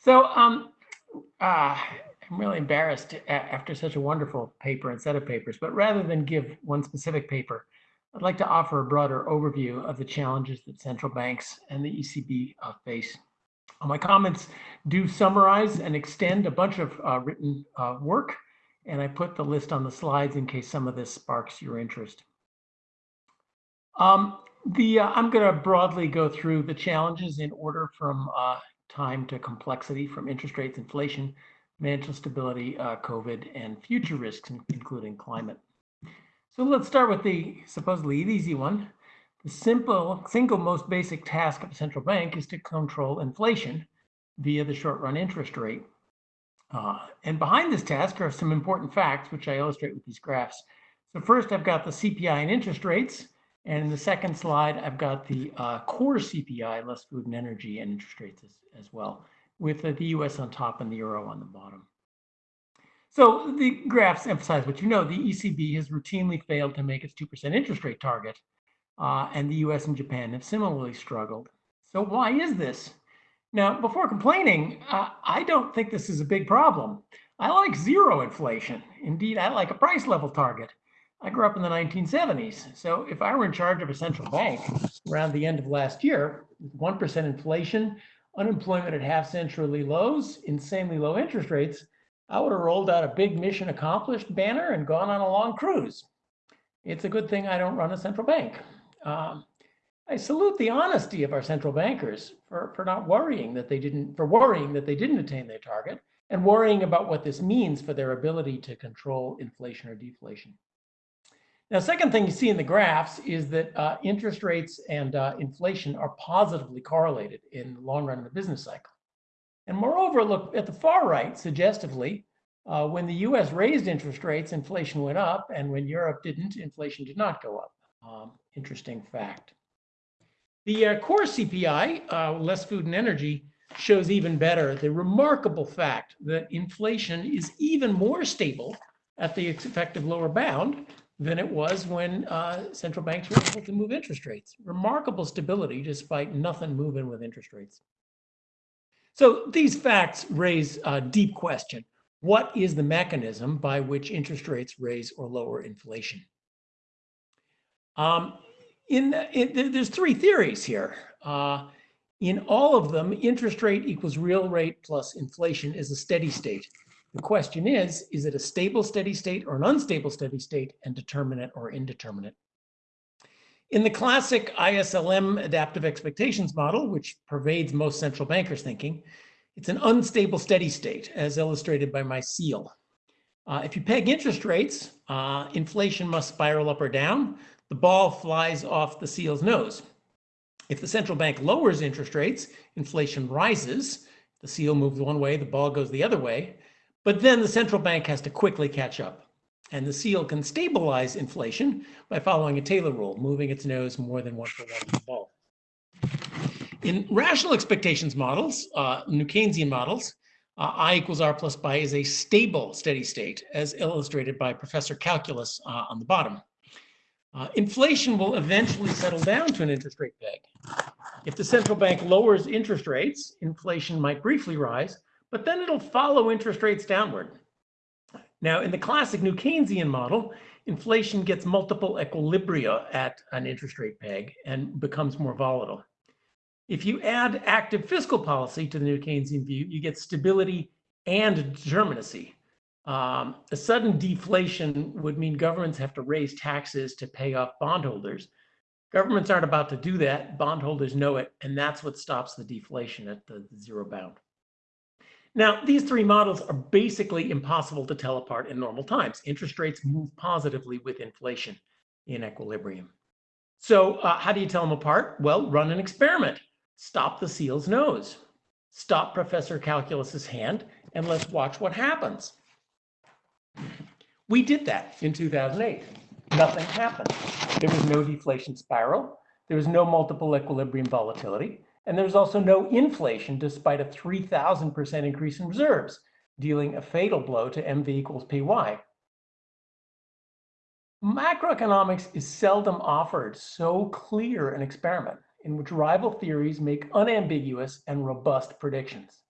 So um, uh, I'm really embarrassed after such a wonderful paper and set of papers, but rather than give one specific paper, I'd like to offer a broader overview of the challenges that central banks and the ECB uh, face. My comments do summarize and extend a bunch of uh, written uh, work, and I put the list on the slides in case some of this sparks your interest. Um, the uh, I'm going to broadly go through the challenges in order from uh, time to complexity, from interest rates, inflation, financial stability, uh, COVID, and future risks, including climate. So let's start with the supposedly easy one. The simple, single most basic task of a central bank is to control inflation via the short run interest rate. Uh, and behind this task are some important facts, which I illustrate with these graphs. So first, I've got the CPI and interest rates. And in the second slide, I've got the uh, core CPI, less food and energy and interest rates as, as well, with uh, the US on top and the euro on the bottom. So the graphs emphasize what you know. The ECB has routinely failed to make its 2% interest rate target, uh, and the US and Japan have similarly struggled. So why is this? Now, before complaining, uh, I don't think this is a big problem. I like zero inflation. Indeed, I like a price level target. I grew up in the 1970s. So if I were in charge of a central bank around the end of last year, 1% inflation, unemployment at half century lows, insanely low interest rates, I would have rolled out a big mission accomplished banner and gone on a long cruise. It's a good thing I don't run a central bank. Um, I salute the honesty of our central bankers for, for not worrying that they didn't, for worrying that they didn't attain their target and worrying about what this means for their ability to control inflation or deflation. Now, second thing you see in the graphs is that uh, interest rates and uh, inflation are positively correlated in the long run of the business cycle. And moreover, look at the far right, suggestively, uh, when the US raised interest rates, inflation went up, and when Europe didn't, inflation did not go up. Um, interesting fact. The uh, core CPI, uh, less food and energy, shows even better the remarkable fact that inflation is even more stable at the effective lower bound than it was when uh, central banks were able to move interest rates. Remarkable stability despite nothing moving with interest rates. So these facts raise a deep question. What is the mechanism by which interest rates raise or lower inflation? Um, in, in, there's three theories here. Uh, in all of them, interest rate equals real rate plus inflation is a steady state. The question is, is it a stable steady state or an unstable steady state and determinate or indeterminate? In the classic ISLM adaptive expectations model, which pervades most central bankers' thinking, it's an unstable steady state, as illustrated by my seal. Uh, if you peg interest rates, uh, inflation must spiral up or down. The ball flies off the seal's nose. If the central bank lowers interest rates, inflation rises. The seal moves one way, the ball goes the other way. But then the central bank has to quickly catch up. And the seal can stabilize inflation by following a Taylor rule, moving its nose more than one for one the ball. In rational expectations models, uh, New Keynesian models, uh, I equals R plus pi is a stable steady state, as illustrated by Professor Calculus uh, on the bottom. Uh, inflation will eventually settle down to an interest rate peg. If the central bank lowers interest rates, inflation might briefly rise, but then it'll follow interest rates downward. Now, in the classic New Keynesian model, inflation gets multiple equilibria at an interest rate peg and becomes more volatile. If you add active fiscal policy to the New Keynesian view, you get stability and determinacy. Um, a sudden deflation would mean governments have to raise taxes to pay off bondholders. Governments aren't about to do that. Bondholders know it, and that's what stops the deflation at the zero bound. Now, these three models are basically impossible to tell apart in normal times. Interest rates move positively with inflation in equilibrium. So uh, how do you tell them apart? Well, run an experiment. Stop the seal's nose. Stop Professor Calculus's hand, and let's watch what happens. We did that in 2008. Nothing happened. There was no deflation spiral. There was no multiple equilibrium volatility. And there's also no inflation despite a 3,000% increase in reserves, dealing a fatal blow to MV equals PY. Macroeconomics is seldom offered so clear an experiment in which rival theories make unambiguous and robust predictions.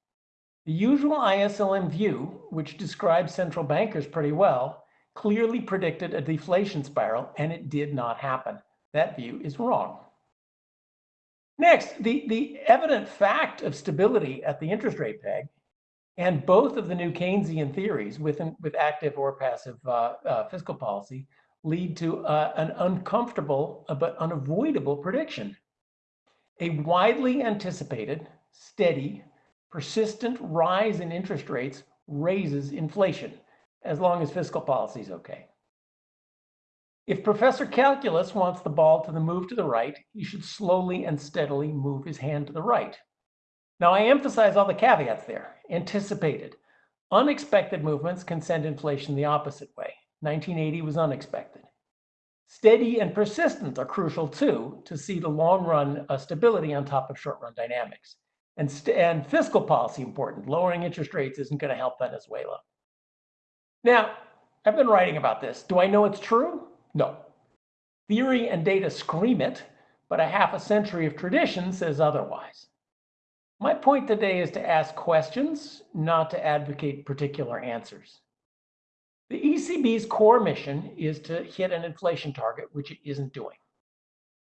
The usual ISLM view, which describes central bankers pretty well, clearly predicted a deflation spiral, and it did not happen. That view is wrong. Next, the, the evident fact of stability at the interest rate peg and both of the new Keynesian theories with, with active or passive uh, uh, fiscal policy lead to uh, an uncomfortable uh, but unavoidable prediction. A widely anticipated, steady, persistent rise in interest rates raises inflation, as long as fiscal policy is okay. If Professor Calculus wants the ball to the move to the right, he should slowly and steadily move his hand to the right. Now, I emphasize all the caveats there. Anticipated. Unexpected movements can send inflation the opposite way. 1980 was unexpected. Steady and persistent are crucial too to see the long run uh, stability on top of short run dynamics. And, and fiscal policy important. Lowering interest rates isn't going to help Venezuela. Now, I've been writing about this. Do I know it's true? No. Theory and data scream it, but a half a century of tradition says otherwise. My point today is to ask questions, not to advocate particular answers. The ECB's core mission is to hit an inflation target, which it isn't doing.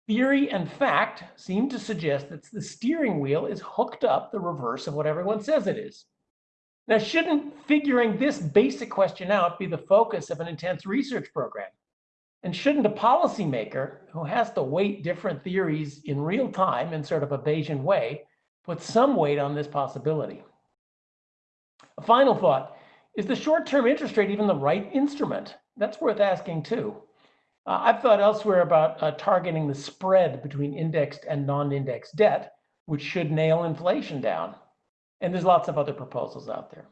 Theory and fact seem to suggest that the steering wheel is hooked up the reverse of what everyone says it is. Now, shouldn't figuring this basic question out be the focus of an intense research program? And shouldn't a policymaker who has to weight different theories in real time in sort of a Bayesian way put some weight on this possibility? A final thought, is the short-term interest rate even the right instrument? That's worth asking too. Uh, I've thought elsewhere about uh, targeting the spread between indexed and non-indexed debt, which should nail inflation down. And there's lots of other proposals out there.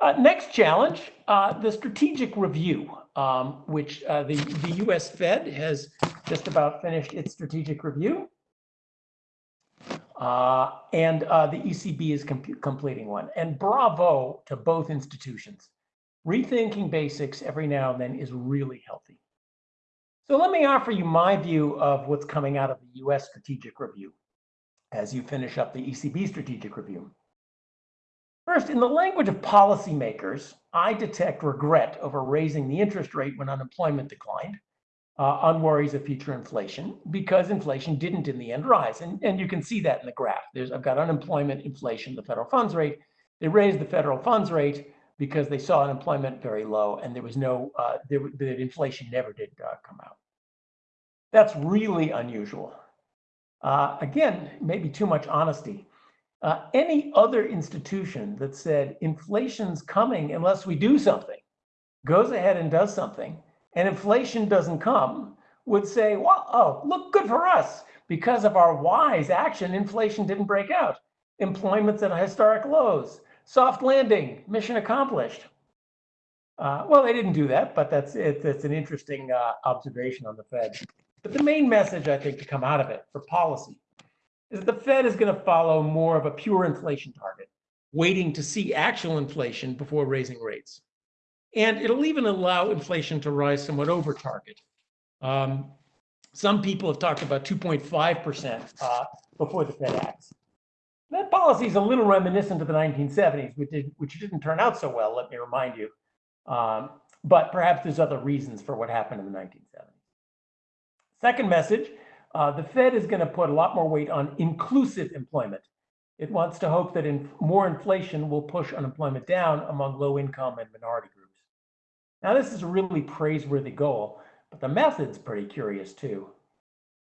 Uh, next challenge, uh, the strategic review, um, which uh, the, the US Fed has just about finished its strategic review. Uh, and uh, the ECB is com completing one. And bravo to both institutions. Rethinking basics every now and then is really healthy. So let me offer you my view of what's coming out of the US strategic review as you finish up the ECB strategic review. First, in the language of policymakers, I detect regret over raising the interest rate when unemployment declined uh, on worries of future inflation because inflation didn't in the end rise. And, and you can see that in the graph. There's, I've got unemployment, inflation, the federal funds rate. They raised the federal funds rate because they saw unemployment very low and there was no, uh, there, the inflation never did uh, come out. That's really unusual. Uh, again, maybe too much honesty. Uh, any other institution that said inflation's coming unless we do something, goes ahead and does something, and inflation doesn't come, would say, well, oh, look good for us. Because of our wise action, inflation didn't break out. Employment's at historic lows. Soft landing, mission accomplished. Uh, well, they didn't do that, but that's it, that's an interesting uh, observation on the Fed. But the main message, I think, to come out of it for policy is that the Fed is going to follow more of a pure inflation target, waiting to see actual inflation before raising rates. And it'll even allow inflation to rise somewhat over target. Um, some people have talked about 2.5% uh, before the Fed acts. That policy is a little reminiscent of the 1970s, which, did, which didn't turn out so well, let me remind you. Um, but perhaps there's other reasons for what happened in the 1970s. Second message uh, the Fed is going to put a lot more weight on inclusive employment. It wants to hope that in, more inflation will push unemployment down among low income and minority groups. Now, this is a really praiseworthy goal, but the method's pretty curious too.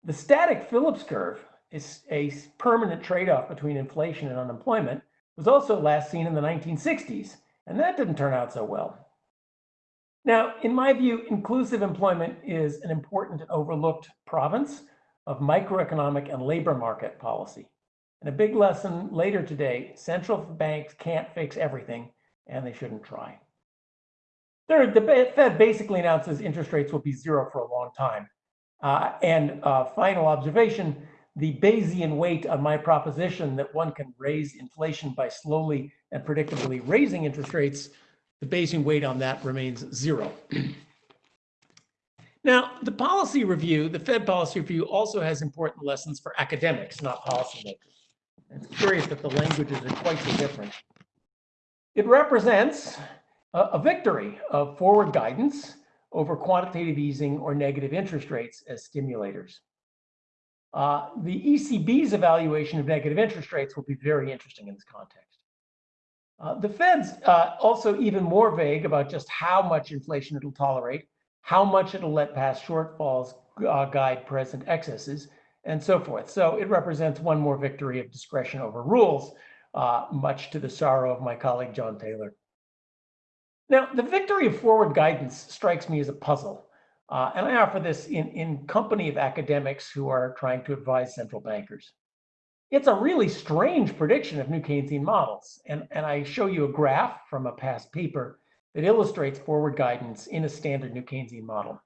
The static Phillips curve is a permanent trade-off between inflation and unemployment was also last seen in the 1960s, and that didn't turn out so well. Now, in my view, inclusive employment is an important overlooked province of microeconomic and labor market policy. And a big lesson later today, central banks can't fix everything and they shouldn't try. Third, the Fed basically announces interest rates will be zero for a long time. Uh, and uh, final observation, the Bayesian weight on my proposition that one can raise inflation by slowly and predictably raising interest rates, the Bayesian weight on that remains zero. Now, the policy review, the Fed policy review also has important lessons for academics, not policymakers. It's curious that the languages are quite so different. It represents a, a victory of forward guidance over quantitative easing or negative interest rates as stimulators. Uh, the ECB's evaluation of negative interest rates will be very interesting in this context. Uh, the Fed's uh, also even more vague about just how much inflation it'll tolerate, how much it'll let pass shortfalls uh, guide present excesses, and so forth. So it represents one more victory of discretion over rules, uh, much to the sorrow of my colleague John Taylor. Now, the victory of forward guidance strikes me as a puzzle. Uh, and I offer this in, in company of academics who are trying to advise central bankers. It's a really strange prediction of new Keynesian models. And, and I show you a graph from a past paper that illustrates forward guidance in a standard new Keynesian model.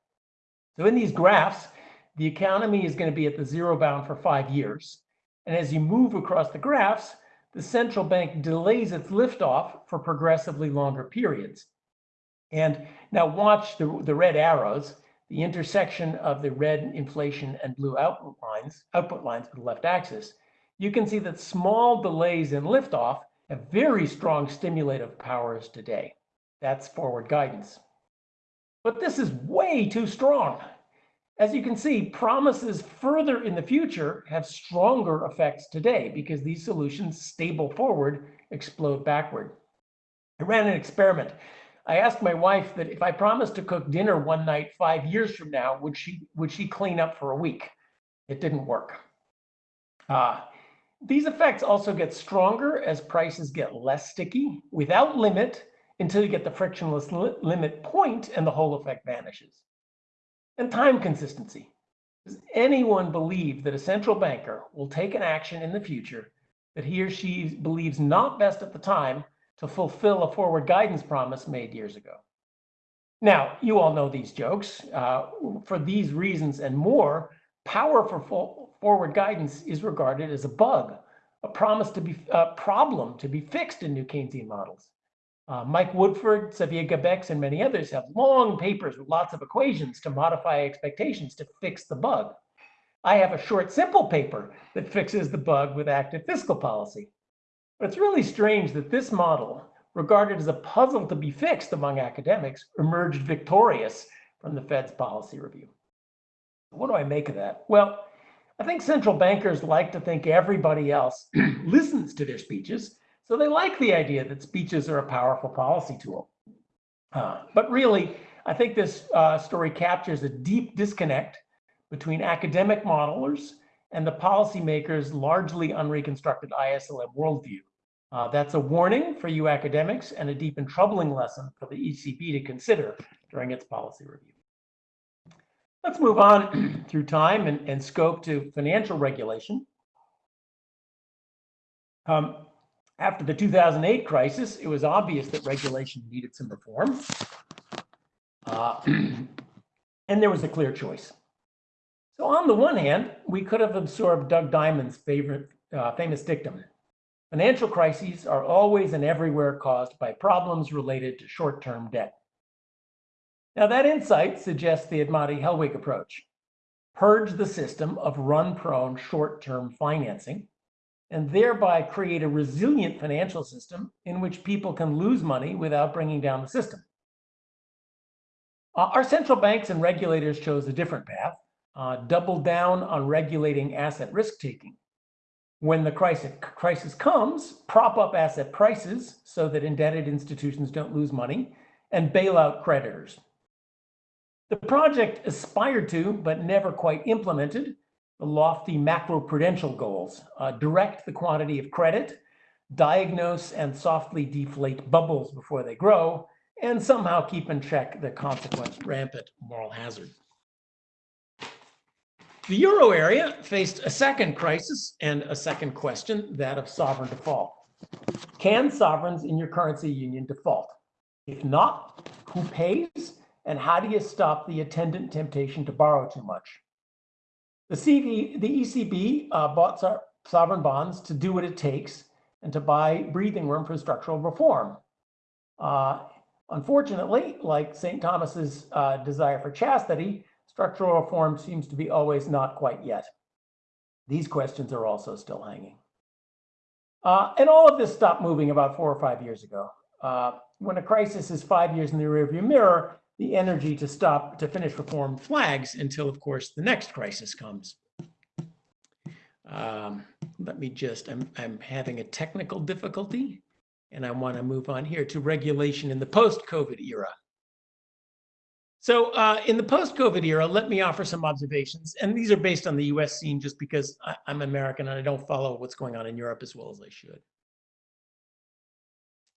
So in these graphs, the economy is going to be at the zero bound for five years. And as you move across the graphs, the central bank delays its liftoff for progressively longer periods. And now watch the, the red arrows the intersection of the red inflation and blue output lines, output lines for the left axis, you can see that small delays in liftoff have very strong stimulative powers today. That's forward guidance. But this is way too strong. As you can see, promises further in the future have stronger effects today because these solutions stable forward explode backward. I ran an experiment I asked my wife that if I promised to cook dinner one night five years from now, would she would she clean up for a week? It didn't work. Uh, these effects also get stronger as prices get less sticky without limit until you get the frictionless li limit point and the whole effect vanishes. And time consistency. Does anyone believe that a central banker will take an action in the future that he or she believes not best at the time to fulfill a forward guidance promise made years ago. Now, you all know these jokes. Uh, for these reasons and more, power for forward guidance is regarded as a bug, a promise to be a problem to be fixed in new Keynesian models. Uh, Mike Woodford, Xavier Gabaix, and many others have long papers with lots of equations to modify expectations to fix the bug. I have a short, simple paper that fixes the bug with active fiscal policy. But it's really strange that this model, regarded as a puzzle to be fixed among academics, emerged victorious from the Fed's policy review. What do I make of that? Well, I think central bankers like to think everybody else listens to their speeches, so they like the idea that speeches are a powerful policy tool. Uh, but really, I think this uh, story captures a deep disconnect between academic modelers and the policymakers' largely unreconstructed ISLM worldview. Uh, that's a warning for you academics and a deep and troubling lesson for the ECB to consider during its policy review. Let's move on through time and, and, scope to financial regulation. Um, after the 2008 crisis, it was obvious that regulation needed some reform. Uh, and there was a clear choice. So on the one hand, we could have absorbed Doug Diamond's favorite, uh, famous dictum, Financial crises are always and everywhere caused by problems related to short-term debt. Now that insight suggests the Admati Hellwig approach. Purge the system of run-prone short-term financing and thereby create a resilient financial system in which people can lose money without bringing down the system. Uh, our central banks and regulators chose a different path, uh, doubled down on regulating asset risk taking when the crisis, crisis comes, prop up asset prices so that indebted institutions don't lose money and bail out creditors. The project aspired to, but never quite implemented, lofty macroprudential goals, uh, direct the quantity of credit, diagnose and softly deflate bubbles before they grow, and somehow keep in check the consequent rampant moral hazard. The euro area faced a second crisis and a second question, that of sovereign default. Can sovereigns in your currency union default? If not, who pays? And how do you stop the attendant temptation to borrow too much? The, CV, the ECB uh, bought sovereign bonds to do what it takes and to buy breathing room for structural reform. Uh, unfortunately, like St. Thomas's uh, desire for chastity, Structural reform seems to be always not quite yet. These questions are also still hanging. Uh, and all of this stopped moving about four or five years ago. Uh, when a crisis is five years in the rearview mirror, the energy to stop, to finish reform flags until, of course, the next crisis comes. Um, let me just, I'm, I'm having a technical difficulty and I want to move on here to regulation in the post-COVID era. So uh, in the post-COVID era, let me offer some observations. And these are based on the US scene just because I, I'm American and I don't follow what's going on in Europe as well as I should.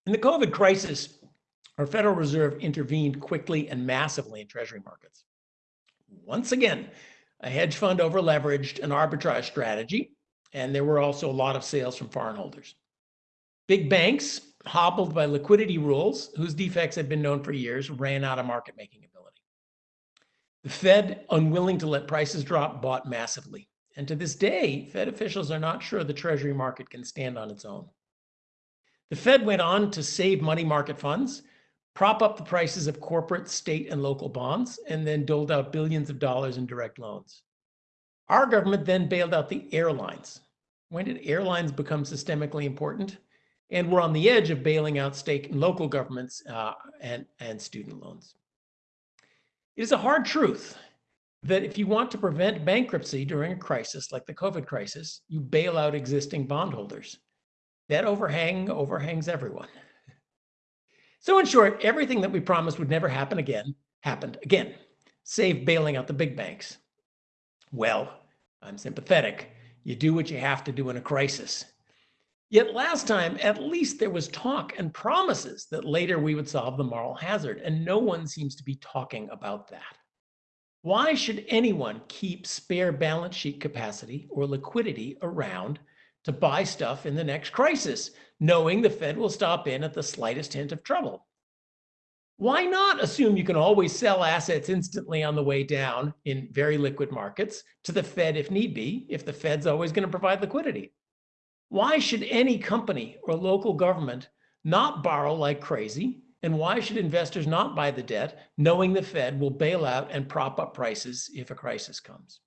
In the COVID crisis, our Federal Reserve intervened quickly and massively in treasury markets. Once again, a hedge fund overleveraged an arbitrage strategy, and there were also a lot of sales from foreign holders. Big banks, hobbled by liquidity rules, whose defects had been known for years, ran out of market making ability. The Fed, unwilling to let prices drop, bought massively. And to this day, Fed officials are not sure the Treasury market can stand on its own. The Fed went on to save money market funds, prop up the prices of corporate, state, and local bonds, and then doled out billions of dollars in direct loans. Our government then bailed out the airlines. When did airlines become systemically important? And we're on the edge of bailing out state and local governments uh, and, and student loans. It is a hard truth that if you want to prevent bankruptcy during a crisis like the COVID crisis, you bail out existing bondholders. That overhang overhangs everyone. So in short, everything that we promised would never happen again happened again, save bailing out the big banks. Well, I'm sympathetic. You do what you have to do in a crisis. Yet last time, at least there was talk and promises that later we would solve the moral hazard, and no one seems to be talking about that. Why should anyone keep spare balance sheet capacity or liquidity around to buy stuff in the next crisis, knowing the Fed will stop in at the slightest hint of trouble? Why not assume you can always sell assets instantly on the way down in very liquid markets to the Fed if need be, if the Fed's always going to provide liquidity? Why should any company or local government not borrow like crazy? And why should investors not buy the debt, knowing the Fed will bail out and prop up prices if a crisis comes?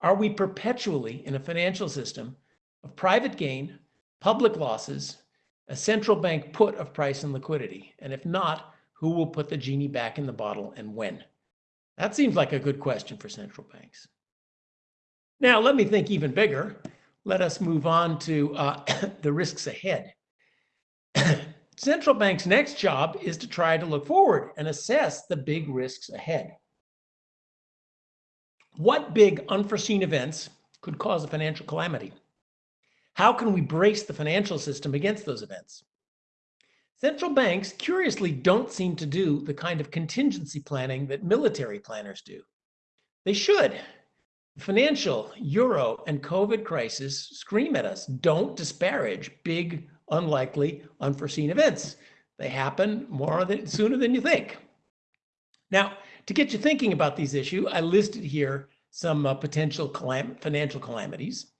Are we perpetually in a financial system of private gain, public losses, a central bank put of price and liquidity? And if not, who will put the genie back in the bottle and when? That seems like a good question for central banks. Now, let me think even bigger let us move on to uh, the risks ahead. Central bank's next job is to try to look forward and assess the big risks ahead. What big unforeseen events could cause a financial calamity? How can we brace the financial system against those events? Central banks, curiously, don't seem to do the kind of contingency planning that military planners do. They should financial, euro, and COVID crisis scream at us. Don't disparage big, unlikely, unforeseen events. They happen more than, sooner than you think. Now, to get you thinking about these issues, I listed here some uh, potential calam financial calamities.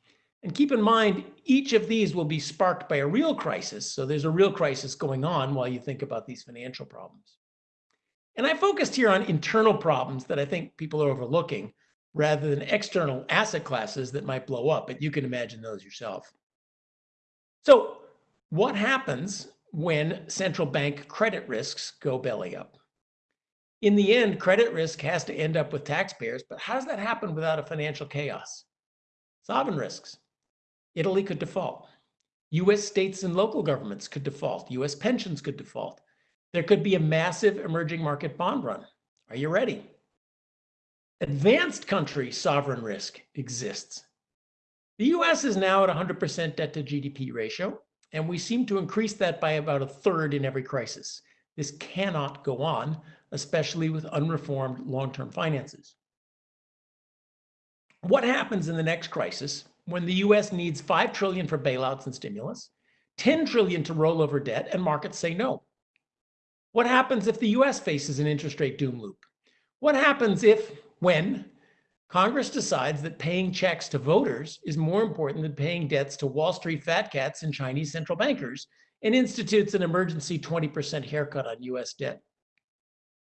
And keep in mind, each of these will be sparked by a real crisis. So there's a real crisis going on while you think about these financial problems. And I focused here on internal problems that I think people are overlooking, rather than external asset classes that might blow up, but you can imagine those yourself. So what happens when central bank credit risks go belly up? In the end, credit risk has to end up with taxpayers, but how does that happen without a financial chaos? Sovereign risks. Italy could default. US states and local governments could default. US pensions could default. There could be a massive emerging market bond run. Are you ready? Advanced country sovereign risk exists. The US is now at 100% debt to GDP ratio, and we seem to increase that by about a third in every crisis. This cannot go on, especially with unreformed long-term finances. What happens in the next crisis when the US needs 5 trillion for bailouts and stimulus, 10 trillion to roll over debt and markets say no? What happens if the US faces an interest rate doom loop? What happens if when Congress decides that paying checks to voters is more important than paying debts to Wall Street fat cats and Chinese central bankers and institutes an emergency 20% haircut on US debt.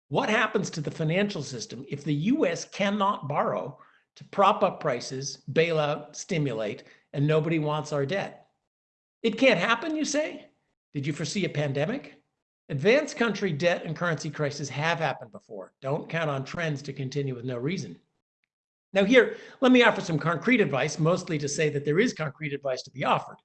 What happens to the financial system if the US cannot borrow to prop up prices, bail out, stimulate, and nobody wants our debt? It can't happen, you say? Did you foresee a pandemic? Advanced country debt and currency crises have happened before. Don't count on trends to continue with no reason. Now here, let me offer some concrete advice, mostly to say that there is concrete advice to be offered.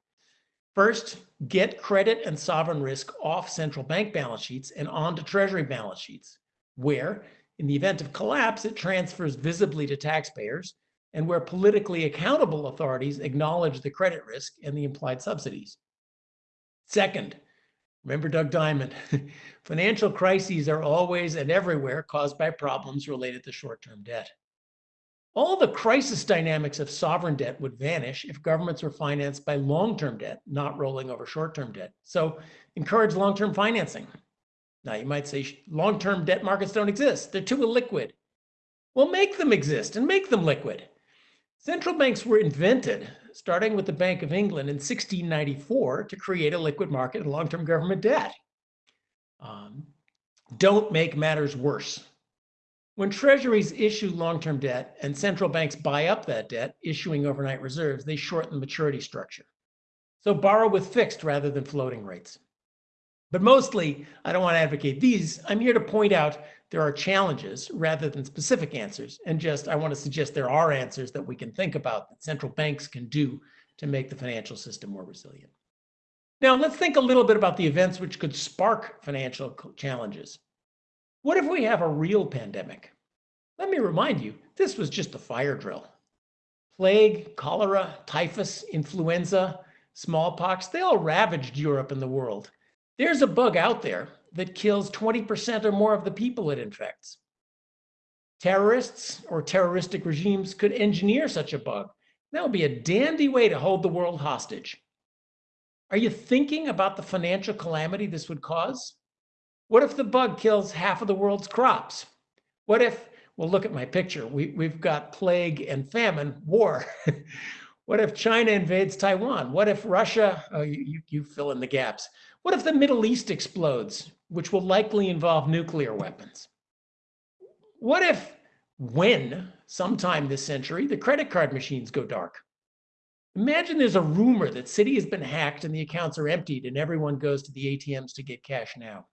First, get credit and sovereign risk off central bank balance sheets and onto treasury balance sheets, where, in the event of collapse, it transfers visibly to taxpayers, and where politically accountable authorities acknowledge the credit risk and the implied subsidies. Second, remember Doug Diamond, financial crises are always and everywhere caused by problems related to short-term debt. All the crisis dynamics of sovereign debt would vanish if governments were financed by long-term debt, not rolling over short-term debt. So encourage long-term financing. Now you might say long-term debt markets don't exist. They're too illiquid. Well, make them exist and make them liquid. Central banks were invented, starting with the Bank of England in 1694, to create a liquid market in long-term government debt. Um, don't make matters worse. When treasuries issue long-term debt and central banks buy up that debt, issuing overnight reserves, they shorten the maturity structure. So borrow with fixed rather than floating rates. But mostly, I don't want to advocate these. I'm here to point out there are challenges rather than specific answers. And just, I want to suggest there are answers that we can think about that central banks can do to make the financial system more resilient. Now, let's think a little bit about the events which could spark financial challenges. What if we have a real pandemic? Let me remind you, this was just a fire drill. Plague, cholera, typhus, influenza, smallpox, they all ravaged Europe and the world. There's a bug out there that kills 20% or more of the people it infects. Terrorists or terroristic regimes could engineer such a bug. That would be a dandy way to hold the world hostage. Are you thinking about the financial calamity this would cause? What if the bug kills half of the world's crops? What if, well, look at my picture. We, we've got plague and famine, war. what if China invades Taiwan? What if Russia, oh, you, you fill in the gaps. What if the Middle East explodes, which will likely involve nuclear weapons? What if, when, sometime this century, the credit card machines go dark? Imagine there's a rumor that Citi has been hacked and the accounts are emptied and everyone goes to the ATMs to get cash now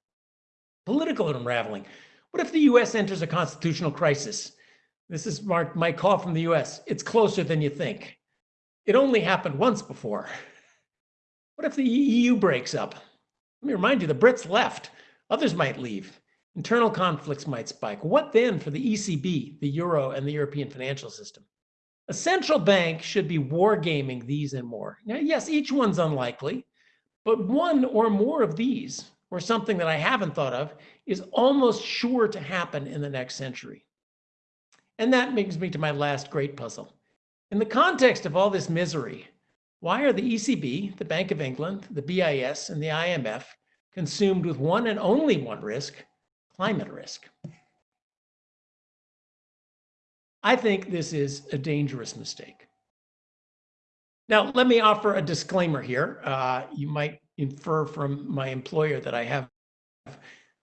political unraveling. What if the US enters a constitutional crisis? This is Mark, my call from the US. It's closer than you think. It only happened once before. What if the EU breaks up? Let me remind you, the Brits left. Others might leave. Internal conflicts might spike. What then for the ECB, the Euro, and the European financial system? A central bank should be wargaming these and more. Now, yes, each one's unlikely, but one or more of these or something that I haven't thought of is almost sure to happen in the next century. And that brings me to my last great puzzle. In the context of all this misery, why are the ECB, the Bank of England, the BIS, and the IMF consumed with one and only one risk, climate risk? I think this is a dangerous mistake. Now, let me offer a disclaimer here. Uh, you might infer from my employer that I have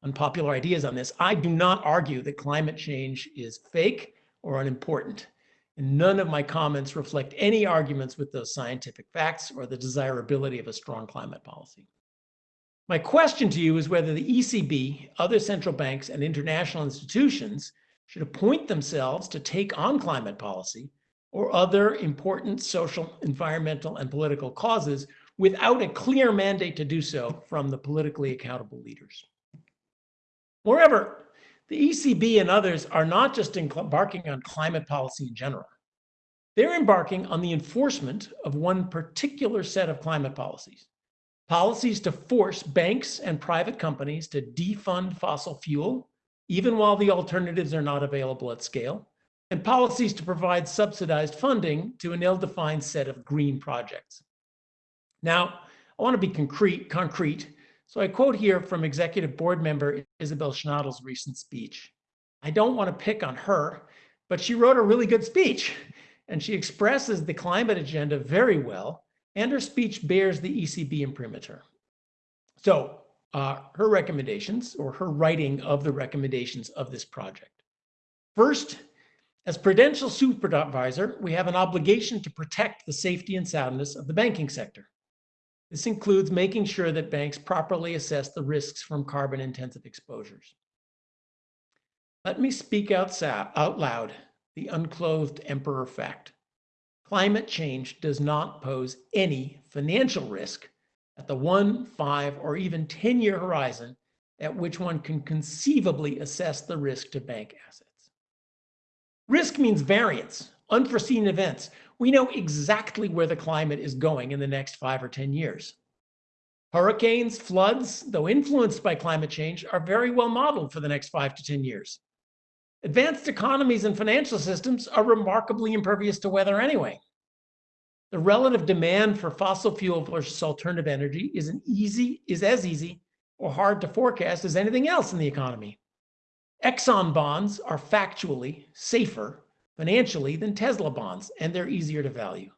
unpopular ideas on this. I do not argue that climate change is fake or unimportant. And none of my comments reflect any arguments with those scientific facts or the desirability of a strong climate policy. My question to you is whether the ECB, other central banks, and international institutions should appoint themselves to take on climate policy or other important social, environmental, and political causes without a clear mandate to do so from the politically accountable leaders. Moreover, the ECB and others are not just embarking on climate policy in general. They're embarking on the enforcement of one particular set of climate policies. Policies to force banks and private companies to defund fossil fuel, even while the alternatives are not available at scale, and policies to provide subsidized funding to an ill-defined set of green projects. Now, I want to be concrete, concrete. So I quote here from executive board member Isabel Schnabel's recent speech. I don't want to pick on her, but she wrote a really good speech and she expresses the climate agenda very well and her speech bears the ECB imprimatur. So uh, her recommendations or her writing of the recommendations of this project. First, as prudential supervisor, we have an obligation to protect the safety and soundness of the banking sector. This includes making sure that banks properly assess the risks from carbon intensive exposures. Let me speak out, out loud the unclothed emperor fact. Climate change does not pose any financial risk at the one, five, or even 10 year horizon at which one can conceivably assess the risk to bank assets. Risk means variance, unforeseen events. We know exactly where the climate is going in the next five or 10 years. Hurricanes, floods, though influenced by climate change, are very well modeled for the next five to 10 years. Advanced economies and financial systems are remarkably impervious to weather anyway. The relative demand for fossil fuel versus alternative energy is an easy is as easy or hard to forecast as anything else in the economy. Exxon bonds are factually safer financially than Tesla bonds, and they're easier to value.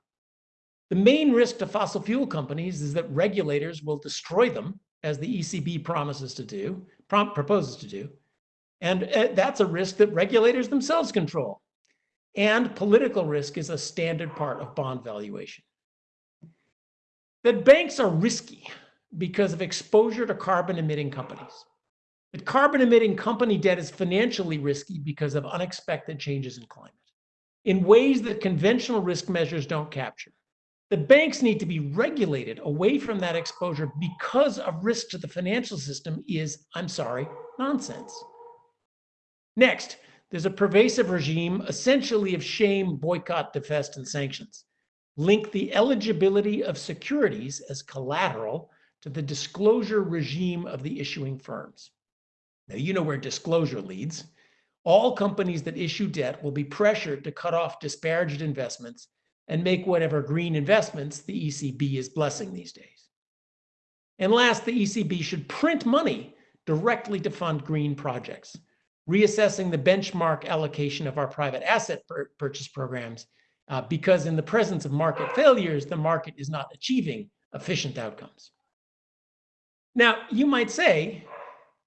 The main risk to fossil fuel companies is that regulators will destroy them, as the ECB promises to do, proposes to do. And uh, that's a risk that regulators themselves control. And political risk is a standard part of bond valuation. That banks are risky because of exposure to carbon emitting companies. That carbon emitting company debt is financially risky because of unexpected changes in climate in ways that conventional risk measures don't capture. The banks need to be regulated away from that exposure because of risk to the financial system is, I'm sorry, nonsense. Next, there's a pervasive regime essentially of shame, boycott, defest, and sanctions. Link the eligibility of securities as collateral to the disclosure regime of the issuing firms. Now, you know where disclosure leads. All companies that issue debt will be pressured to cut off disparaged investments and make whatever green investments the ECB is blessing these days. And last, the ECB should print money directly to fund green projects, reassessing the benchmark allocation of our private asset purchase programs uh, because in the presence of market failures, the market is not achieving efficient outcomes. Now, you might say,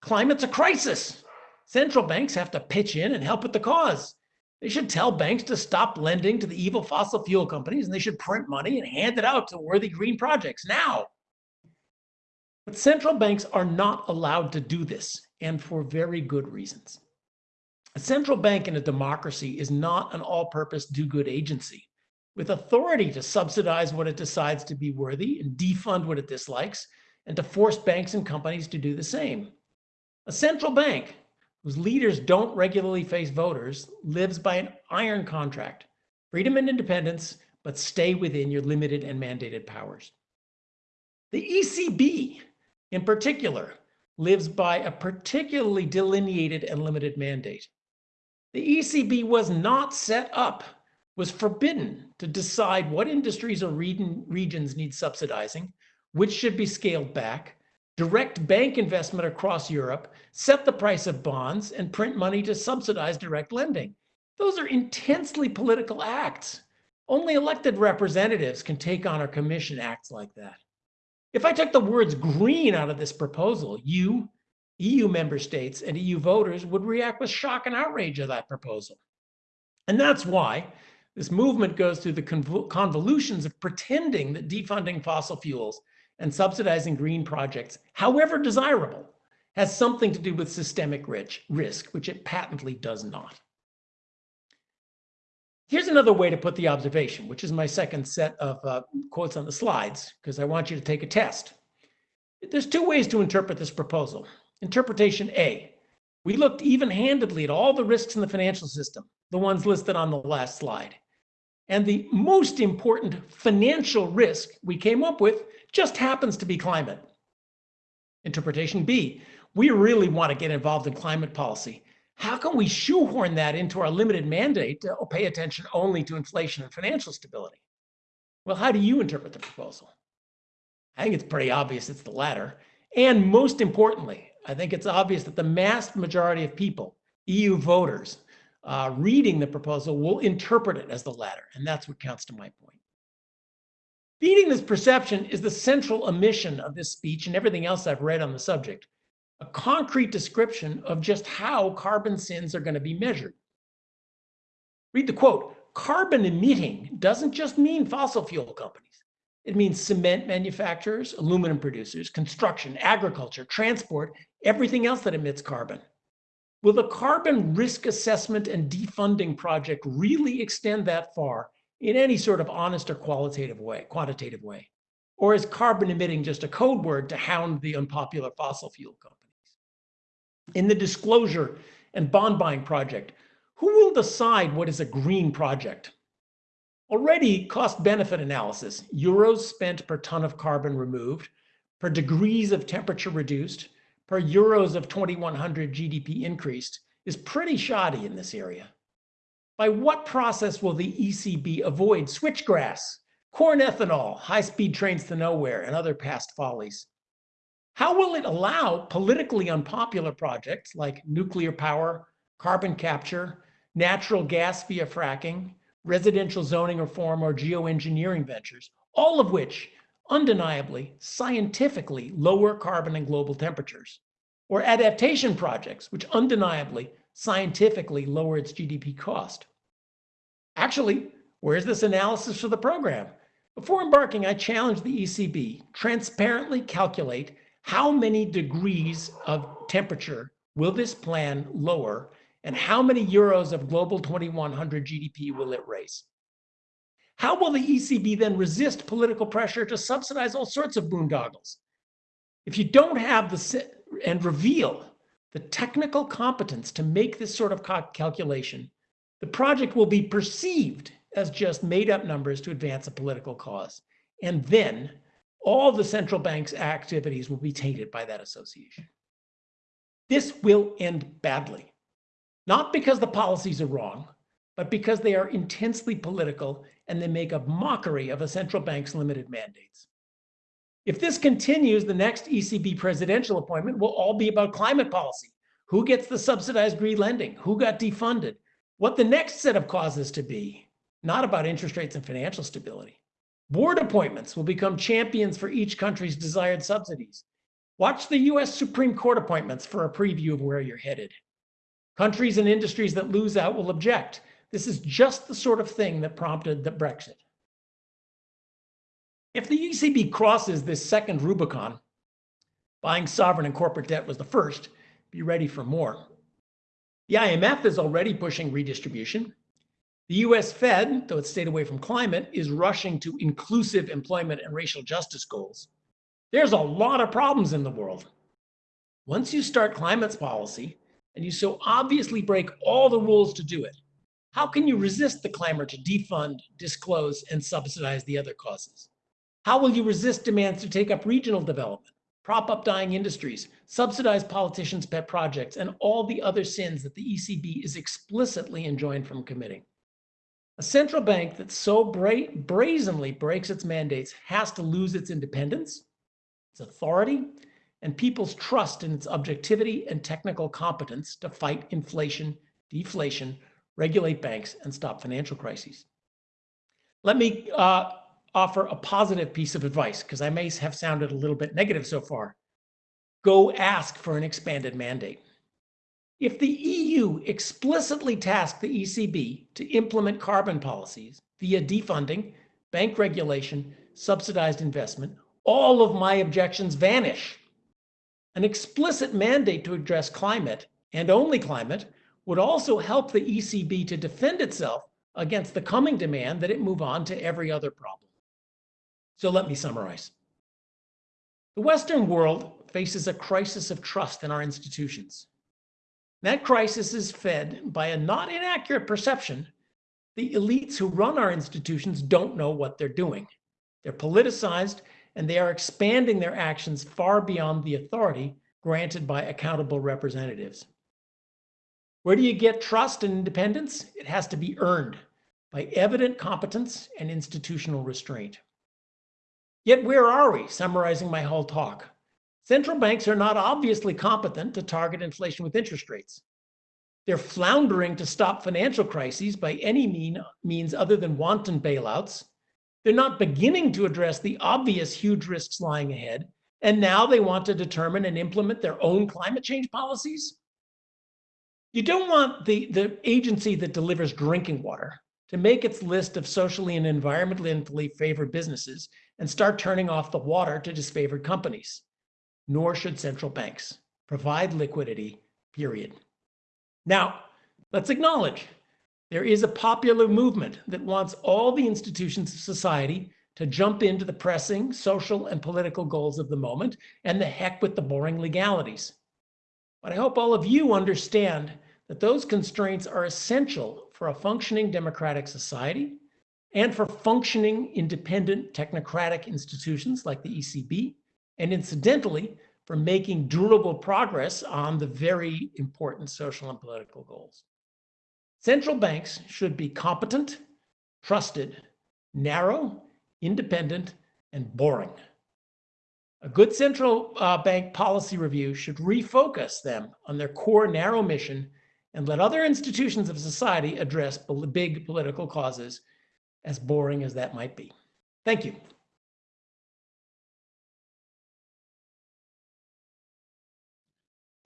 climate's a crisis. Central banks have to pitch in and help with the cause. They should tell banks to stop lending to the evil fossil fuel companies and they should print money and hand it out to worthy green projects now. But central banks are not allowed to do this, and for very good reasons. A central bank in a democracy is not an all purpose do good agency with authority to subsidize what it decides to be worthy and defund what it dislikes, and to force banks and companies to do the same. A central bank whose leaders don't regularly face voters lives by an iron contract freedom and independence, but stay within your limited and mandated powers. The ECB, in particular, lives by a particularly delineated and limited mandate. The ECB was not set up, was forbidden to decide what industries or regions need subsidizing, which should be scaled back, direct bank investment across Europe, set the price of bonds, and print money to subsidize direct lending. Those are intensely political acts. Only elected representatives can take on or commission acts like that. If I took the words green out of this proposal, you, EU member states, and EU voters would react with shock and outrage at that proposal. And that's why this movement goes through the convolutions of pretending that defunding fossil fuels and subsidizing green projects, however desirable, has something to do with systemic risk, which it patently does not. Here's another way to put the observation, which is my second set of uh, quotes on the slides, because I want you to take a test. There's two ways to interpret this proposal. Interpretation A, we looked even-handedly at all the risks in the financial system, the ones listed on the last slide. And the most important financial risk we came up with just happens to be climate. Interpretation B, we really want to get involved in climate policy. How can we shoehorn that into our limited mandate to pay attention only to inflation and financial stability? Well, how do you interpret the proposal? I think it's pretty obvious it's the latter. And most importantly, I think it's obvious that the vast majority of people, EU voters, uh, reading the proposal will interpret it as the latter. And that's what counts to my point. Beating this perception is the central omission of this speech and everything else I've read on the subject, a concrete description of just how carbon sins are going to be measured. Read the quote, carbon emitting doesn't just mean fossil fuel companies. It means cement manufacturers, aluminum producers, construction, agriculture, transport, everything else that emits carbon. Will the carbon risk assessment and defunding project really extend that far in any sort of honest or qualitative way, quantitative way? Or is carbon emitting just a code word to hound the unpopular fossil fuel companies? In the disclosure and bond buying project, who will decide what is a green project? Already cost benefit analysis, euros spent per ton of carbon removed, per degrees of temperature reduced, per euros of 2100 GDP increased is pretty shoddy in this area. By what process will the ECB avoid switchgrass, corn ethanol, high-speed trains to nowhere, and other past follies? How will it allow politically unpopular projects like nuclear power, carbon capture, natural gas via fracking, residential zoning reform, or geoengineering ventures, all of which undeniably, scientifically lower carbon and global temperatures, or adaptation projects, which undeniably, scientifically lower its GDP cost. Actually, where's this analysis for the program? Before embarking, I challenged the ECB, transparently calculate how many degrees of temperature will this plan lower and how many euros of global 2100 GDP will it raise? How will the ECB then resist political pressure to subsidize all sorts of boondoggles? If you don't have the and reveal the technical competence to make this sort of calculation, the project will be perceived as just made up numbers to advance a political cause. And then all the central bank's activities will be tainted by that association. This will end badly, not because the policies are wrong, but because they are intensely political and they make a mockery of a central bank's limited mandates. If this continues, the next ECB presidential appointment will all be about climate policy. Who gets the subsidized green lending? Who got defunded? What the next set of causes to be, not about interest rates and financial stability. Board appointments will become champions for each country's desired subsidies. Watch the US Supreme Court appointments for a preview of where you're headed. Countries and industries that lose out will object. This is just the sort of thing that prompted the Brexit. If the ECB crosses this second Rubicon, buying sovereign and corporate debt was the first, be ready for more. The IMF is already pushing redistribution. The US Fed, though it stayed away from climate, is rushing to inclusive employment and racial justice goals. There's a lot of problems in the world. Once you start climate policy, and you so obviously break all the rules to do it, how can you resist the clamor to defund, disclose, and subsidize the other causes? How will you resist demands to take up regional development, prop up dying industries, subsidize politicians' pet projects, and all the other sins that the ECB is explicitly enjoined from committing? A central bank that so bra brazenly breaks its mandates has to lose its independence, its authority, and people's trust in its objectivity and technical competence to fight inflation, deflation, regulate banks, and stop financial crises. Let me uh, offer a positive piece of advice, because I may have sounded a little bit negative so far. Go ask for an expanded mandate. If the EU explicitly tasked the ECB to implement carbon policies via defunding, bank regulation, subsidized investment, all of my objections vanish. An explicit mandate to address climate, and only climate, would also help the ECB to defend itself against the coming demand that it move on to every other problem. So let me summarize. The Western world faces a crisis of trust in our institutions. That crisis is fed by a not inaccurate perception the elites who run our institutions don't know what they're doing. They're politicized and they are expanding their actions far beyond the authority granted by accountable representatives. Where do you get trust and independence? It has to be earned by evident competence and institutional restraint. Yet where are we, summarizing my whole talk? Central banks are not obviously competent to target inflation with interest rates. They're floundering to stop financial crises by any mean, means other than wanton bailouts they're not beginning to address the obvious huge risks lying ahead. And now they want to determine and implement their own climate change policies. You don't want the, the agency that delivers drinking water to make its list of socially and environmentally favored businesses and start turning off the water to disfavored companies. Nor should central banks provide liquidity, period. Now, let's acknowledge there is a popular movement that wants all the institutions of society to jump into the pressing social and political goals of the moment and the heck with the boring legalities. But I hope all of you understand that those constraints are essential for a functioning democratic society and for functioning independent technocratic institutions like the ECB, and incidentally, for making durable progress on the very important social and political goals. Central banks should be competent, trusted, narrow, independent, and boring. A good central uh, bank policy review should refocus them on their core narrow mission and let other institutions of society address big political causes, as boring as that might be. Thank you.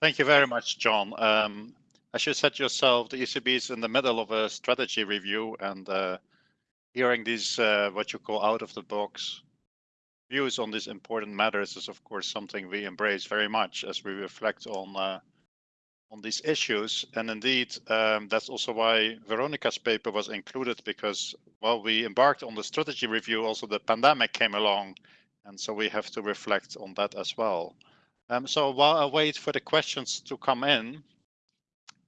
Thank you very much, John. Um, as you said yourself, the ECB is in the middle of a strategy review and uh, hearing these, uh, what you call out of the box views on these important matters is of course something we embrace very much as we reflect on uh, on these issues. And indeed, um, that's also why Veronica's paper was included because while we embarked on the strategy review, also the pandemic came along. And so we have to reflect on that as well. Um, so while I wait for the questions to come in,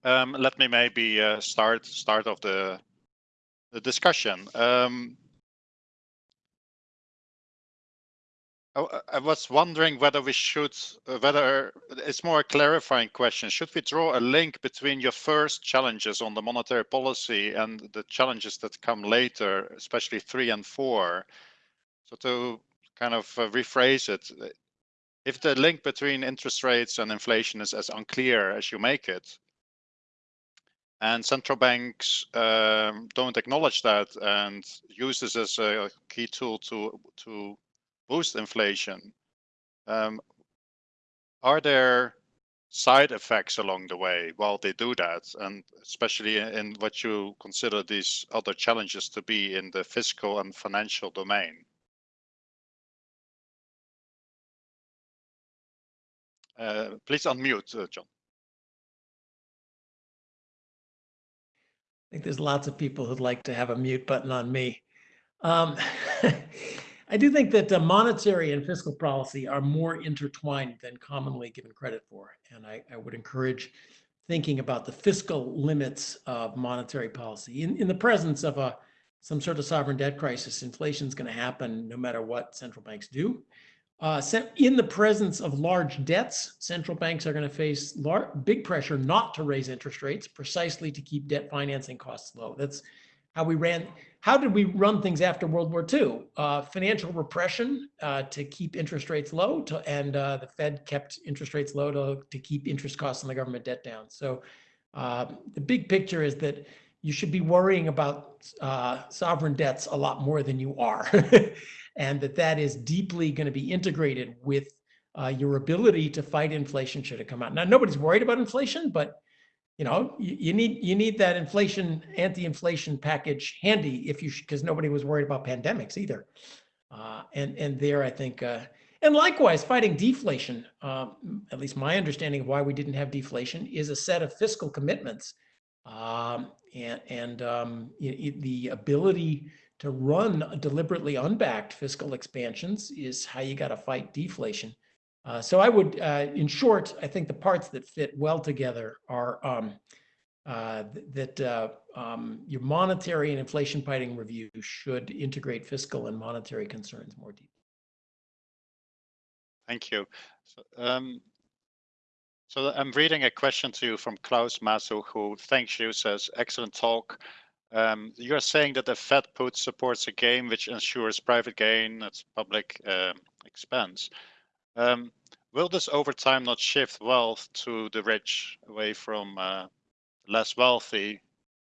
um, let me maybe uh, start start of the the discussion. Um, I, was wondering whether we should, uh, whether it's more a clarifying question. Should we draw a link between your first challenges on the monetary policy and the challenges that come later, especially three and four? So to kind of uh, rephrase it, if the link between interest rates and inflation is as unclear as you make it, and central banks um, don't acknowledge that and use this as a key tool to to boost inflation. Um, are there side effects along the way while they do that, and especially in what you consider these other challenges to be in the fiscal and financial domain? Uh, please unmute, uh, John. I think there's lots of people who'd like to have a mute button on me. Um, I do think that uh, monetary and fiscal policy are more intertwined than commonly given credit for. And I, I, would encourage thinking about the fiscal limits of monetary policy. In, in the presence of a some sort of sovereign debt crisis, inflation is going to happen no matter what central banks do. Uh, in the presence of large debts, central banks are going to face large, big pressure not to raise interest rates precisely to keep debt financing costs low. That's how we ran. How did we run things after World War II? Uh, financial repression uh, to keep interest rates low, to, and uh, the Fed kept interest rates low to, to keep interest costs on the government debt down. So uh, the big picture is that you should be worrying about uh, sovereign debts a lot more than you are. and that that is deeply going to be integrated with uh, your ability to fight inflation should it come out. Now, nobody's worried about inflation, but you know, you, you need you need that inflation anti-inflation package handy if you because nobody was worried about pandemics either. Uh, and and there, I think, uh, and likewise, fighting deflation. Um, at least my understanding of why we didn't have deflation is a set of fiscal commitments, um, and and um, the ability to run deliberately unbacked fiscal expansions is how you got to fight deflation. Uh, so I would, uh, in short, I think the parts that fit well together are um, uh, that uh, um, your monetary and inflation fighting review should integrate fiscal and monetary concerns more deeply. Thank you. So, um, so I'm reading a question to you from Klaus Masuch, who thanks you, says, excellent talk. Um, you're saying that the Fed put supports a game which ensures private gain at public uh, expense. Um, will this over time not shift wealth to the rich away from uh, less wealthy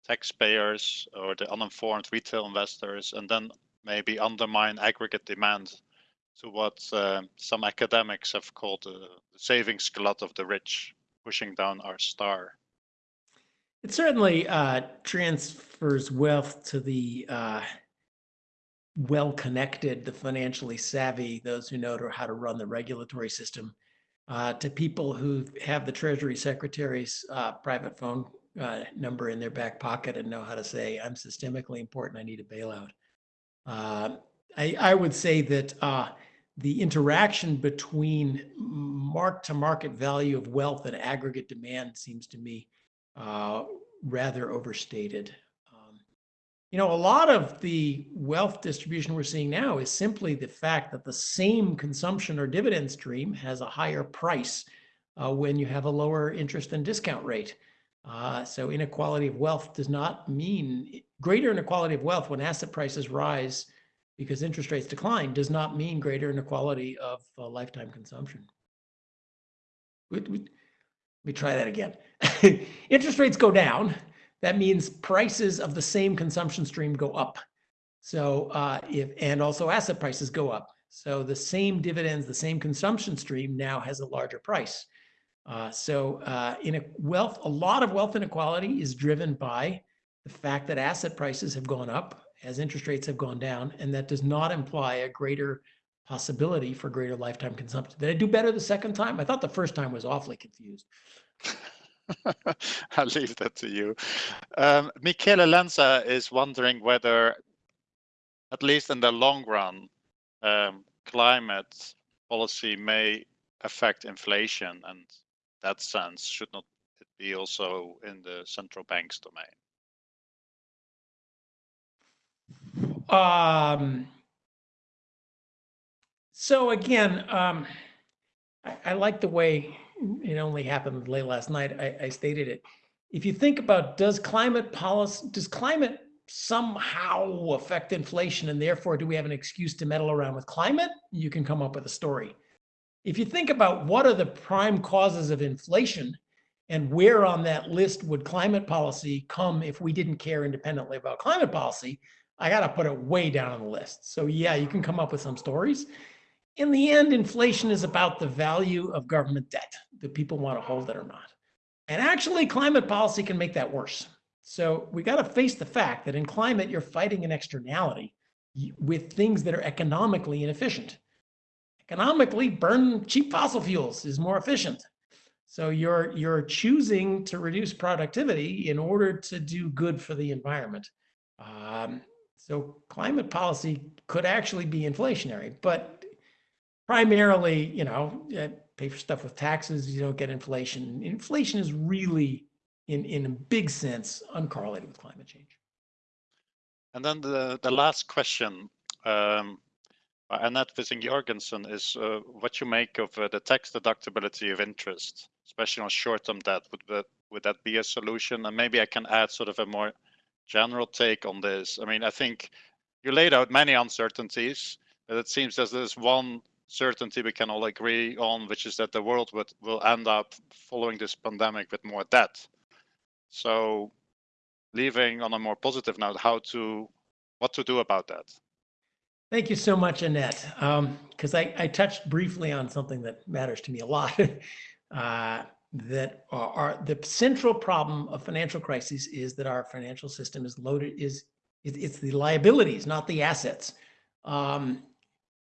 taxpayers or the uninformed retail investors and then maybe undermine aggregate demand to what uh, some academics have called the savings glut of the rich pushing down r-star? It certainly uh, transfers wealth to the uh, well connected, the financially savvy, those who know how to run the regulatory system, uh, to people who have the Treasury Secretary's uh, private phone uh, number in their back pocket and know how to say, I'm systemically important, I need a bailout. Uh, I, I, would say that uh, the interaction between mark to market value of wealth and aggregate demand seems to me uh, rather overstated. You know, a lot of the wealth distribution we're seeing now is simply the fact that the same consumption or dividend stream has a higher price uh, when you have a lower interest and discount rate. Uh, so inequality of wealth does not mean greater inequality of wealth when asset prices rise because interest rates decline does not mean greater inequality of uh, lifetime consumption. We, let me try that again. interest rates go down. That means prices of the same consumption stream go up. So uh, if and also asset prices go up. So the same dividends, the same consumption stream now has a larger price. Uh, so uh, in a wealth, a lot of wealth inequality is driven by the fact that asset prices have gone up as interest rates have gone down, and that does not imply a greater possibility for greater lifetime consumption. Did I do better the second time? I thought the first time was awfully confused. I'll leave that to you. Um, Michele Lenza is wondering whether, at least in the long run, um, climate policy may affect inflation and that sense should not it be also in the central bank's domain? Um, so again, um, I, I, like the way it only happened late last night. I, I stated it. If you think about does climate policy, does climate somehow affect inflation and therefore do we have an excuse to meddle around with climate? You can come up with a story. If you think about what are the prime causes of inflation and where on that list would climate policy come if we didn't care independently about climate policy, I got to put it way down on the list. So yeah, you can come up with some stories. In the end, inflation is about the value of government debt. Do people want to hold it or not? And actually, climate policy can make that worse. So we got to face the fact that in climate, you're fighting an externality with things that are economically inefficient economically burn cheap fossil fuels is more efficient. So you're you're choosing to reduce productivity in order to do good for the environment. Um, so climate policy could actually be inflationary, but primarily, you know, pay for stuff with taxes, you don't get inflation. Inflation is really, in in a big sense, uncorrelated with climate change. And then the the last question. Um, uh, Annette Vissing-Jorgensen is uh, what you make of uh, the tax deductibility of interest, especially on short-term debt. Would that, would that be a solution? And maybe I can add sort of a more general take on this. I mean, I think you laid out many uncertainties, but it seems as there's one certainty we can all agree on, which is that the world would, will end up following this pandemic with more debt. So leaving on a more positive note, how to, what to do about that? Thank you so much, Annette. Because um, I, I, touched briefly on something that matters to me a lot. uh, that are, the central problem of financial crises is that our financial system is loaded is it, it's the liabilities, not the assets. Um,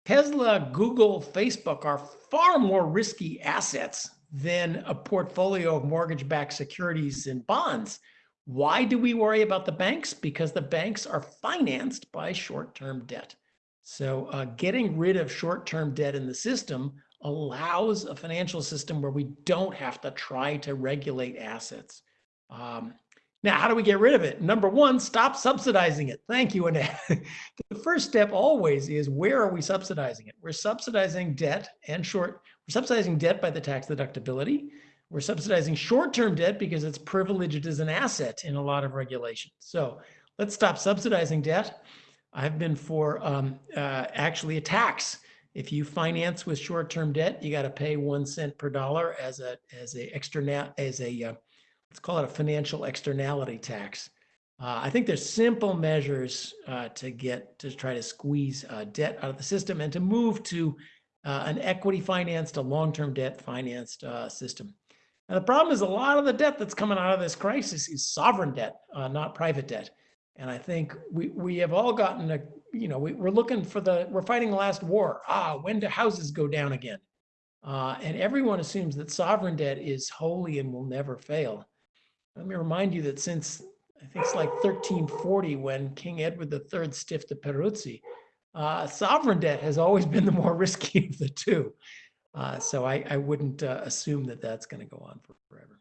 Tesla, Google, Facebook are far more risky assets than a portfolio of mortgage-backed securities and bonds. Why do we worry about the banks? Because the banks are financed by short-term debt. So uh, getting rid of short-term debt in the system allows a financial system where we don't have to try to regulate assets. Um, now, how do we get rid of it? Number one, stop subsidizing it. Thank you, Annette. the first step always is where are we subsidizing it? We're subsidizing debt and short, we're subsidizing debt by the tax deductibility. We're subsidizing short-term debt because it's privileged as an asset in a lot of regulations. So let's stop subsidizing debt. I've been for um, uh, actually a tax. If you finance with short-term debt, you got to pay one cent per dollar as a as a external as a uh, let's call it a financial externality tax. Uh, I think there's simple measures uh, to get to try to squeeze uh, debt out of the system and to move to uh, an equity financed, a long-term debt financed system. And the problem is a lot of the debt that's coming out of this crisis is sovereign debt, not private debt. And I think we, we have all gotten a, you know, we, we're looking for the, we're fighting the last war. Ah, when do houses go down again? Uh, and everyone assumes that sovereign debt is holy and will never fail. Let me remind you that since I think it's like 1340 when King Edward III stiffed the Peruzzi, uh, sovereign debt has always been the more risky of the two. Uh, so I, I wouldn't uh, assume that that's going to go on for forever.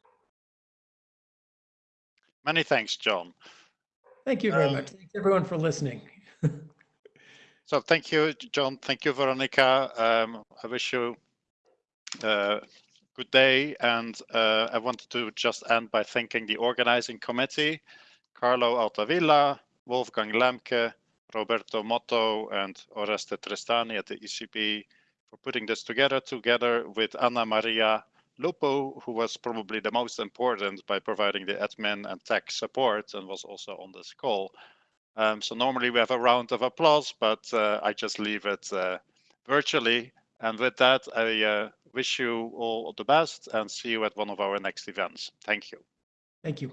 Many thanks, John. Thank you very Um, much. Thanks everyone for listening. So thank you, John. Thank you, Veronica. Um, I wish you a good day. And uh, I wanted to just end by thanking the organizing committee, Carlo Altavilla, Wolfgang Lemke, Roberto Motto, and Oreste Tristani at the ECB for putting this together, together with Anna Maria Lupo, who was probably the most important by providing the admin and tech support and was also on this call. Um, so normally we have a round of applause, but uh, I just leave it uh, virtually. And with that, I uh, wish you all the best and see you at one of our next events. Thank you. Thank you.